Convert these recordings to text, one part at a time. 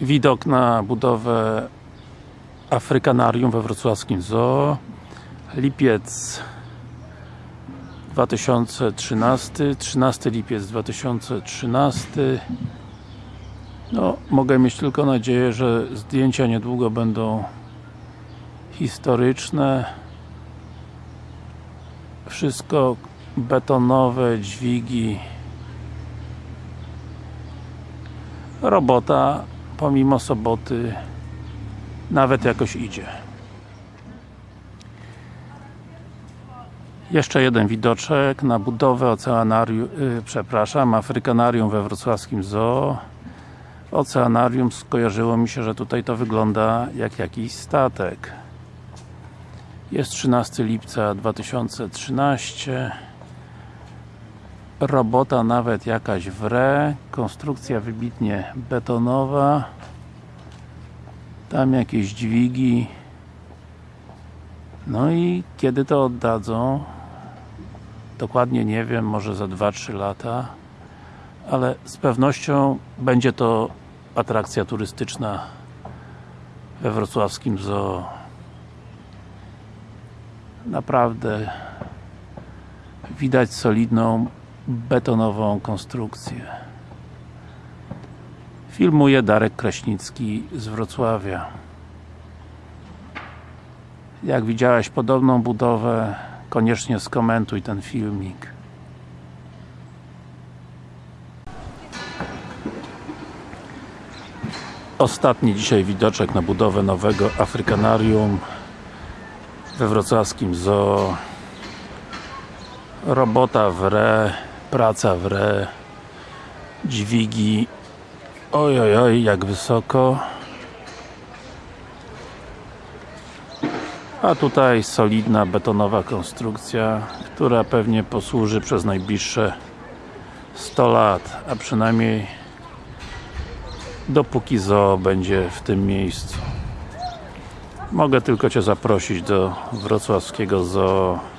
widok na budowę Afrykanarium we wrocławskim zoo. Lipiec 2013 13 lipiec 2013 no, mogę mieć tylko nadzieję, że zdjęcia niedługo będą historyczne. Wszystko betonowe, dźwigi. Robota pomimo soboty nawet jakoś idzie. Jeszcze jeden widoczek na budowę oceanarium, yy, przepraszam, Afrykanarium we wrocławskim zoo. Oceanarium skojarzyło mi się, że tutaj to wygląda jak jakiś statek. Jest 13 lipca 2013 robota nawet jakaś w re konstrukcja wybitnie betonowa tam jakieś dźwigi. No i kiedy to oddadzą? Dokładnie nie wiem, może za 2-3 lata ale z pewnością będzie to atrakcja turystyczna we wrocławskim zoo. Naprawdę widać solidną betonową konstrukcję. Filmuje Darek Kraśnicki z Wrocławia. Jak widziałeś podobną budowę koniecznie skomentuj ten filmik. Ostatni dzisiaj widoczek na budowę nowego Afrykanarium we wrocławskim zoo. Robota w re praca w re. Dźwigi. Oj oj oj jak wysoko. A tutaj solidna betonowa konstrukcja która pewnie posłuży przez najbliższe 100 lat a przynajmniej dopóki zoo będzie w tym miejscu. Mogę tylko Cię zaprosić do wrocławskiego zoo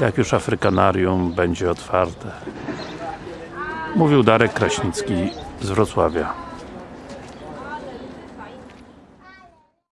jak już Afrykanarium będzie otwarte. Mówił Darek Kraśnicki z Wrocławia